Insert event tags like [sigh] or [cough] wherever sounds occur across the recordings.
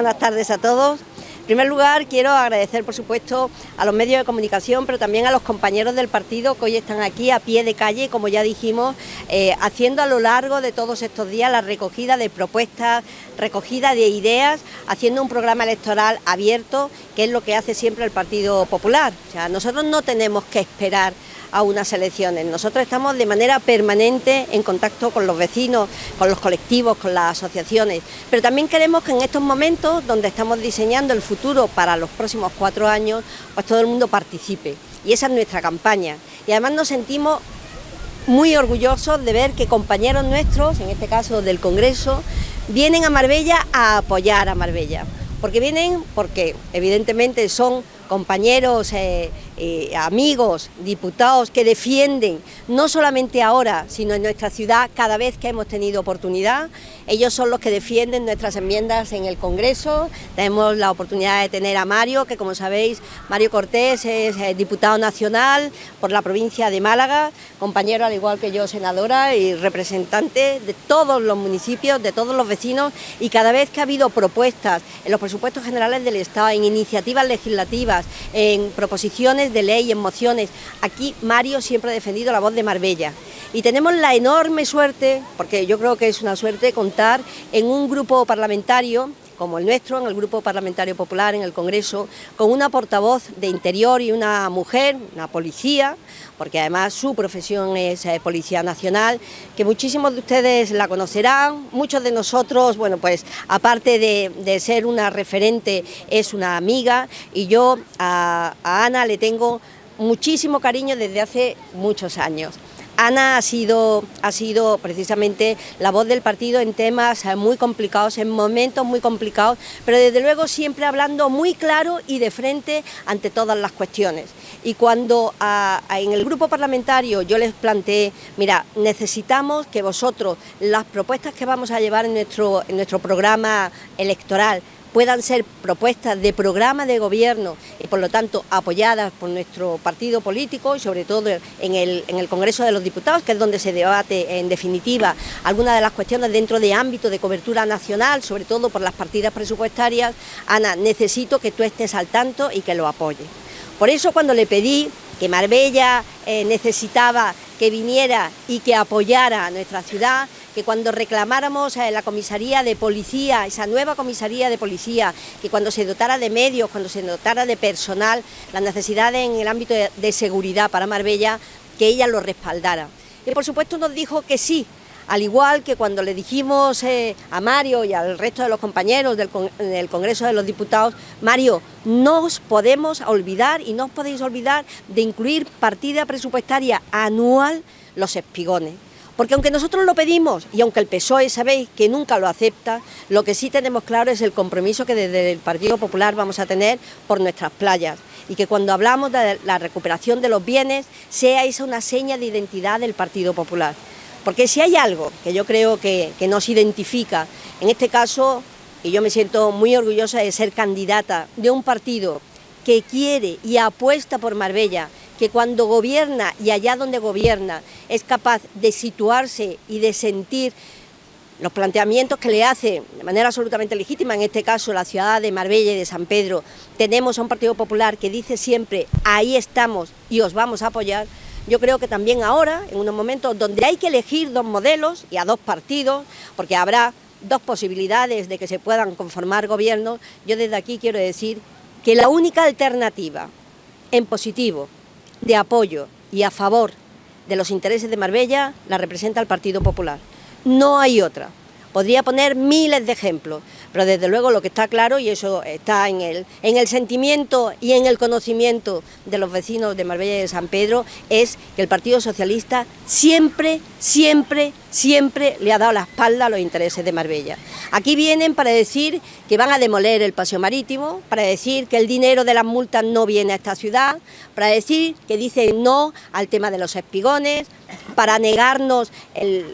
buenas tardes a todos. En primer lugar, quiero agradecer, por supuesto, a los medios de comunicación, pero también a los compañeros del partido que hoy están aquí a pie de calle, como ya dijimos, eh, haciendo a lo largo de todos estos días la recogida de propuestas, recogida de ideas, haciendo un programa electoral abierto, que es lo que hace siempre el Partido Popular. O nosotros no tenemos que esperar a unas elecciones. Nosotros estamos de manera permanente en contacto con los vecinos, con los colectivos, con las asociaciones, pero también queremos que en estos momentos donde estamos diseñando el futuro para los próximos cuatro años, pues todo el mundo participe. Y esa es nuestra campaña. Y además nos sentimos muy orgullosos de ver que compañeros nuestros, en este caso del Congreso, vienen a Marbella a apoyar a Marbella. Porque vienen porque evidentemente son compañeros, eh, eh, amigos, diputados que defienden, no solamente ahora, sino en nuestra ciudad cada vez que hemos tenido oportunidad. Ellos son los que defienden nuestras enmiendas en el Congreso. Tenemos la oportunidad de tener a Mario, que como sabéis, Mario Cortés es eh, diputado nacional por la provincia de Málaga, compañero al igual que yo senadora y representante de todos los municipios, de todos los vecinos y cada vez que ha habido propuestas en los presupuestos generales del Estado, en iniciativas legislativas, en proposiciones de ley, en mociones. Aquí Mario siempre ha defendido la voz de Marbella. Y tenemos la enorme suerte, porque yo creo que es una suerte, contar en un grupo parlamentario como el nuestro, en el Grupo Parlamentario Popular, en el Congreso, con una portavoz de Interior y una mujer, una policía, porque además su profesión es eh, Policía Nacional, que muchísimos de ustedes la conocerán, muchos de nosotros, bueno, pues aparte de, ser una referente, es una amiga, y yo a Ana le tengo muchísimo cariño desde hace muchos años. Ana ha sido, ha sido precisamente la voz del partido en temas eh, muy complicados, en momentos muy complicados, pero desde luego siempre hablando muy claro y de frente ante todas las cuestiones. Y cuando en el grupo parlamentario yo les planteé, mira, necesitamos que vosotros, las propuestas que vamos a llevar en nuestro, en nuestro programa electoral, puedan ser propuestas de programa de gobierno y por lo tanto apoyadas por nuestro partido político y sobre todo en el, en el Congreso de los Diputados, que es donde se debate en definitiva algunas de las cuestiones dentro de ámbito de cobertura nacional, sobre todo por las partidas presupuestarias, Ana, necesito que tú estés al tanto y que lo apoyes. Por eso cuando le pedí que Marbella eh, necesitaba que viniera y que apoyara a nuestra ciudad, que cuando reclamáramos a la comisaría de policía, esa nueva comisaría de policía, que cuando se dotara de medios, cuando se dotara de personal, las necesidades en el ámbito de seguridad para Marbella, que ella lo respaldara. Y por supuesto nos dijo que sí, al igual que cuando le dijimos eh, a Mario y al resto de los compañeros del, Congreso de los Diputados, Mario, no os podemos olvidar y no os podéis olvidar de incluir partida presupuestaria anual los espigones. Porque aunque nosotros lo pedimos y aunque el PSOE sabéis que nunca lo acepta, lo que sí tenemos claro es el compromiso que desde el Partido Popular vamos a tener por nuestras playas y que cuando hablamos de la recuperación de los bienes sea esa una seña de identidad del Partido Popular. Porque si hay algo que yo creo que, nos identifica, en este caso, y yo me siento muy orgullosa de ser candidata de un partido que quiere y apuesta por Marbella, que cuando gobierna y allá donde gobierna es capaz de situarse y de sentir los planteamientos que le hace de manera absolutamente legítima, en este caso la ciudad de Marbella y de San Pedro, tenemos a un Partido Popular que dice siempre, ahí estamos y os vamos a apoyar, yo creo que también ahora, en unos momentos donde hay que elegir dos modelos y a dos partidos, porque habrá dos posibilidades de que se puedan conformar gobiernos, yo desde aquí quiero decir que la única alternativa en positivo, de apoyo y a favor de los intereses de Marbella, la representa el Partido Popular. No hay otra. Podría poner miles de ejemplos, pero desde luego lo que está claro, y eso está en el, en el sentimiento y en el conocimiento de los vecinos de Marbella y de San Pedro, es que el Partido Socialista siempre, siempre, siempre le ha dado la espalda a los intereses de Marbella. Aquí vienen para decir que van a demoler el paseo marítimo, para decir que el dinero de las multas no viene a esta ciudad, para decir que dicen no al tema de los espigones, para negarnos el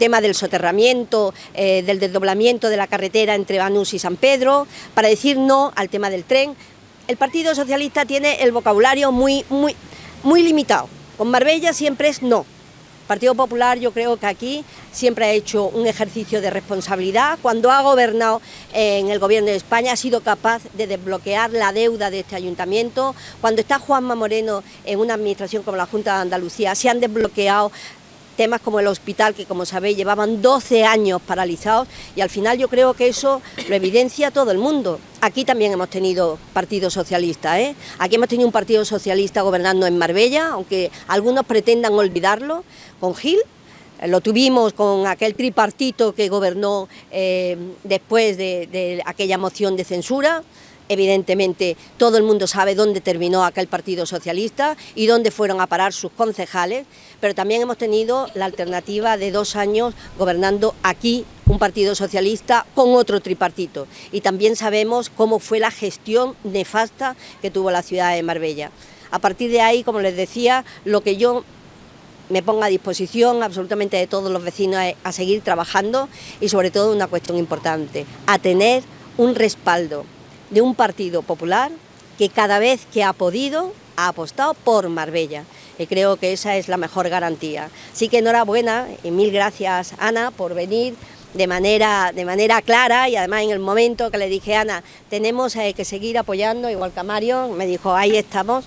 tema del soterramiento, eh, del desdoblamiento de la carretera entre Banús y San Pedro, para decir no al tema del tren. El Partido Socialista tiene el vocabulario muy, muy, muy limitado. Con Marbella siempre es no. Partido Popular yo creo que aquí siempre ha hecho un ejercicio de responsabilidad. Cuando ha gobernado en el Gobierno de España ha sido capaz de desbloquear la deuda de este ayuntamiento. Cuando está Juanma Moreno en una administración como la Junta de Andalucía se han desbloqueado temas como el hospital, que como sabéis llevaban 12 años paralizados y al final yo creo que eso lo evidencia todo el mundo. Aquí también hemos tenido Partido Socialista, ¿eh? aquí hemos tenido un Partido Socialista gobernando en Marbella, aunque algunos pretendan olvidarlo, con Gil, lo tuvimos con aquel tripartito que gobernó eh, después de aquella moción de censura, Evidentemente todo el mundo sabe dónde terminó aquel Partido Socialista y dónde fueron a parar sus concejales, pero también hemos tenido la alternativa de dos años gobernando aquí un Partido Socialista con otro tripartito y también sabemos cómo fue la gestión nefasta que tuvo la ciudad de Marbella. A partir de ahí, como les decía, lo que yo me pongo a disposición absolutamente de todos los vecinos a seguir trabajando y sobre todo una cuestión importante, a tener un respaldo de un partido popular que cada vez que ha podido ha apostado por Marbella y creo que esa es la mejor garantía. Así que enhorabuena y mil gracias Ana por venir de manera, de manera clara y además en el momento que le dije Ana, tenemos eh, que seguir apoyando, igual que a Mario, me dijo ahí estamos,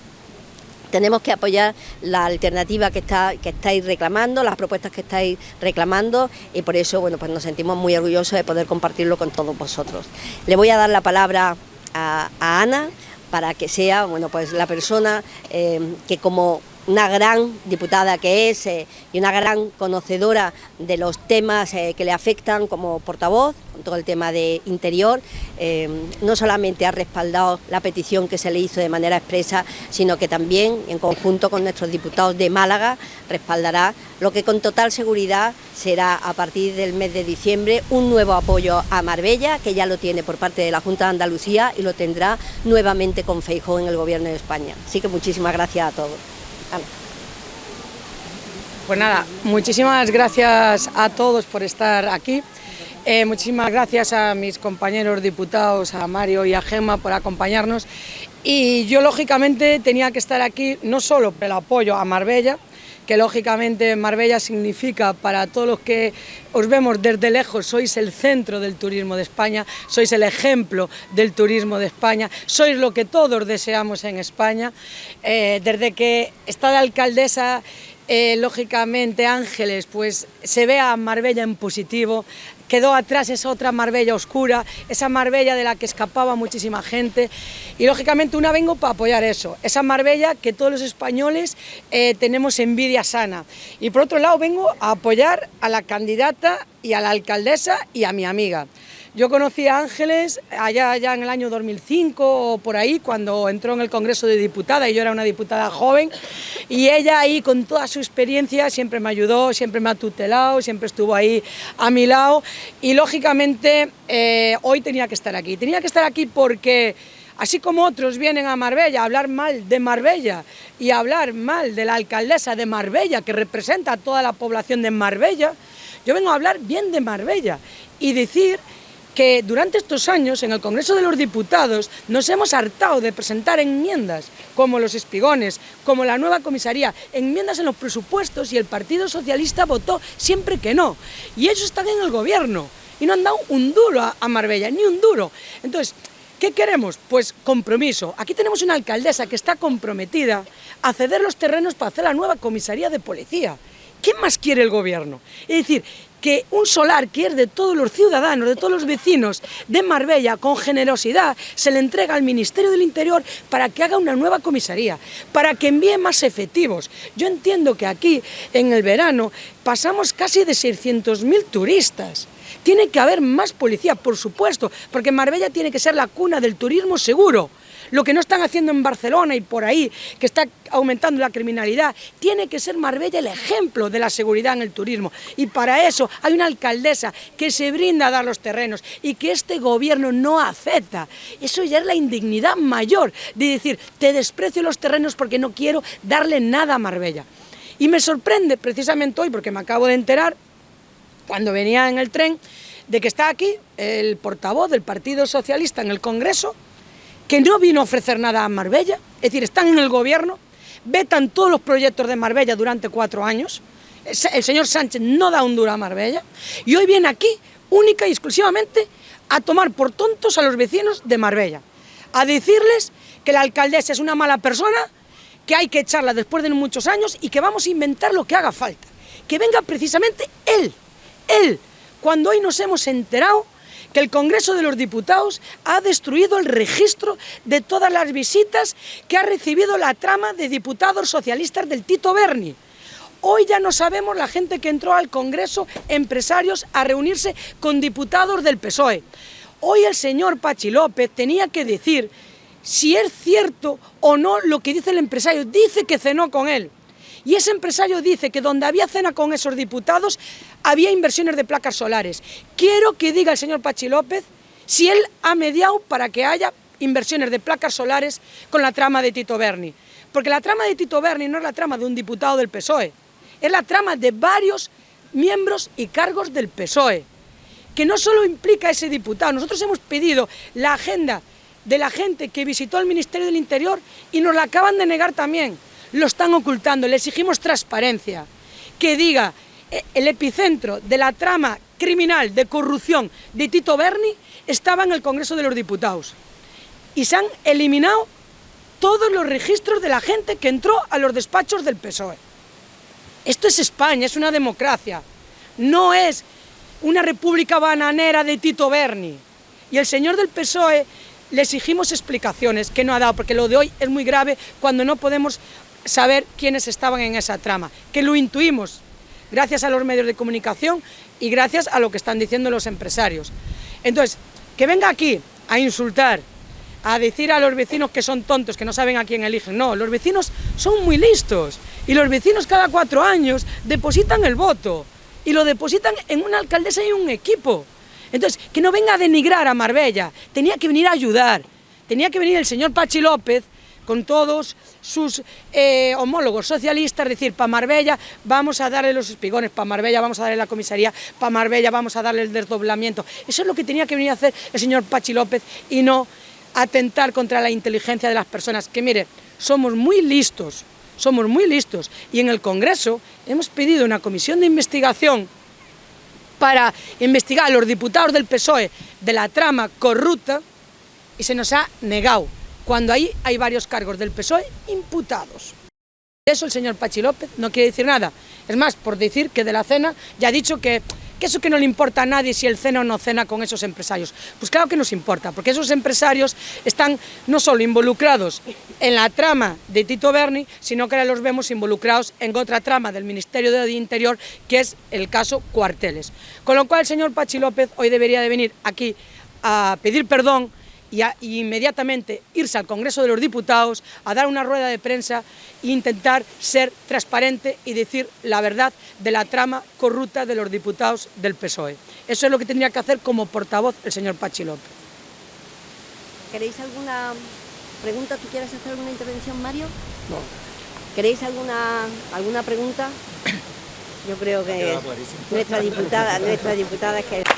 tenemos que apoyar la alternativa que, está, que estáis reclamando, las propuestas que estáis reclamando y por eso bueno, pues nos sentimos muy orgullosos de poder compartirlo con todos vosotros. Le voy a dar la palabra a, Ana para que sea bueno, pues la persona eh, que como una gran diputada que es eh, y una gran conocedora de los temas eh, que le afectan como portavoz, con todo el tema de interior, eh, no solamente ha respaldado la petición que se le hizo de manera expresa, sino que también en conjunto con nuestros diputados de Málaga respaldará lo que con total seguridad será a partir del mes de diciembre un nuevo apoyo a Marbella, que ya lo tiene por parte de la Junta de Andalucía y lo tendrá nuevamente con Feijóo en el Gobierno de España. Así que muchísimas gracias a todos. Pues nada, muchísimas gracias a todos por estar aquí. Eh, muchísimas gracias a mis compañeros diputados, a Mario y a Gemma por acompañarnos. Y yo lógicamente tenía que estar aquí no solo por el apoyo a Marbella, que lógicamente Marbella significa para todos los que os vemos desde lejos, sois el centro del turismo de España, sois el ejemplo del turismo de España, sois lo que todos deseamos en España. Eh, desde que está de alcaldesa eh, lógicamente Ángeles, pues se ve a Marbella en positivo, quedó atrás esa otra Marbella oscura, esa Marbella de la que escapaba muchísima gente y lógicamente una vengo para apoyar eso, esa Marbella que todos los españoles eh, tenemos envidia sana y por otro lado vengo a apoyar a la candidata y a la alcaldesa y a mi amiga. Yo conocí a Ángeles allá, en el año 2005 o por ahí, cuando entró en el Congreso de Diputada y yo era una diputada joven, y ella ahí con toda su experiencia siempre me ayudó, siempre me ha tutelado, siempre estuvo ahí a mi lado y lógicamente eh, hoy tenía que estar aquí. Tenía que estar aquí porque así como otros vienen a Marbella a hablar mal de Marbella y a hablar mal de la alcaldesa de Marbella que representa a toda la población de Marbella, yo vengo a hablar bien de Marbella y decir que durante estos años en el Congreso de los Diputados nos hemos hartado de presentar enmiendas como los espigones, como la nueva comisaría, enmiendas en los presupuestos y el Partido Socialista votó siempre que no. Y ellos están en el gobierno y no han dado un duro a, Marbella, ni un duro. Entonces, ¿Qué queremos? Pues compromiso. Aquí tenemos una alcaldesa que está comprometida a ceder los terrenos para hacer la nueva comisaría de policía. ¿Qué más quiere el gobierno? Es decir, que un solar que es de todos los ciudadanos, de todos los vecinos de Marbella, con generosidad, se le entrega al Ministerio del Interior para que haga una nueva comisaría, para que envíe más efectivos. Yo entiendo que aquí, en el verano, pasamos casi de 600.000 turistas. Tiene que haber más policía, por supuesto, porque Marbella tiene que ser la cuna del turismo seguro lo que no están haciendo en Barcelona y por ahí, que está aumentando la criminalidad, tiene que ser Marbella el ejemplo de la seguridad en el turismo. Y para eso hay una alcaldesa que se brinda a dar los terrenos y que este gobierno no acepta. Eso ya es la indignidad mayor de decir, te desprecio los terrenos porque no quiero darle nada a Marbella. Y me sorprende precisamente hoy, porque me acabo de enterar, cuando venía en el tren, de que está aquí el portavoz del Partido Socialista en el Congreso, que no vino a ofrecer nada a Marbella, es decir, están en el gobierno, vetan todos los proyectos de Marbella durante cuatro años, el señor Sánchez no da un duro a Marbella y hoy viene aquí única y exclusivamente a tomar por tontos a los vecinos de Marbella, a decirles que la alcaldesa es una mala persona, que hay que echarla después de muchos años y que vamos a inventar lo que haga falta. Que venga precisamente él, él, cuando hoy nos hemos enterado que el Congreso de los Diputados ha destruido el registro de todas las visitas que ha recibido la trama de diputados socialistas del Tito Berni. Hoy ya no sabemos la gente que entró al Congreso, empresarios, a reunirse con diputados del PSOE. Hoy el señor Pachi López tenía que decir si es cierto o no lo que dice el empresario. Dice que cenó con él. Y ese empresario dice que donde había cena con esos diputados había inversiones de placas solares. Quiero que diga el señor Pachi López si él ha mediado para que haya inversiones de placas solares con la trama de Tito Berni. Porque la trama de Tito Berni no es la trama de un diputado del PSOE, es la trama de varios miembros y cargos del PSOE, que no solo implica a ese diputado, nosotros hemos pedido la agenda de la gente que visitó el Ministerio del Interior y nos la acaban de negar también. Lo están ocultando, le exigimos transparencia, que diga el epicentro de la trama criminal de corrupción de Tito Berni estaba en el Congreso de los Diputados y se han eliminado todos los registros de la gente que entró a los despachos del PSOE. Esto es España, es una democracia, no es una república bananera de Tito Berni. Y el señor del PSOE le exigimos explicaciones que no ha dado, porque lo de hoy es muy grave cuando no podemos saber quiénes estaban en esa trama, que lo intuimos gracias a los medios de comunicación y gracias a lo que están diciendo los empresarios. Entonces, que venga aquí a insultar, a decir a los vecinos que son tontos, que no saben a quién eligen. No, los vecinos son muy listos y los vecinos cada cuatro años depositan el voto y lo depositan en una alcaldesa y un equipo. Entonces, que no venga a denigrar a Marbella, tenía que venir a ayudar, tenía que venir el señor Pachi López con todos sus eh, homólogos socialistas, decir, para Marbella vamos a darle los espigones, para Marbella vamos a darle la comisaría, para Marbella vamos a darle el desdoblamiento. Eso es lo que tenía que venir a hacer el señor Pachi López y no atentar contra la inteligencia de las personas, que mire, somos muy listos, somos muy listos, y en el Congreso hemos pedido una comisión de investigación para investigar a los diputados del PSOE de la trama corrupta y se nos ha negado cuando ahí hay varios cargos del PSOE imputados. Eso el señor Pachi López no quiere decir nada. Es más, por decir que de la cena ya ha dicho que, eso que no le importa a nadie si él cena o no cena con esos empresarios. Pues claro que nos importa, porque esos empresarios están no solo involucrados en la trama de Tito Berni, sino que ahora los vemos involucrados en otra trama del Ministerio de Interior, que es el caso Cuarteles. Con lo cual el señor Pachi López hoy debería de venir aquí a pedir perdón y, inmediatamente irse al Congreso de los Diputados a dar una rueda de prensa e intentar ser transparente y decir la verdad de la trama corrupta de los diputados del PSOE. Eso es lo que tendría que hacer como portavoz el señor Pachi López. ¿Queréis alguna pregunta? ¿Tú quieres hacer alguna intervención, Mario? No. ¿Queréis alguna, alguna pregunta? [coughs] Yo creo que nuestra diputada, nuestra diputada es que...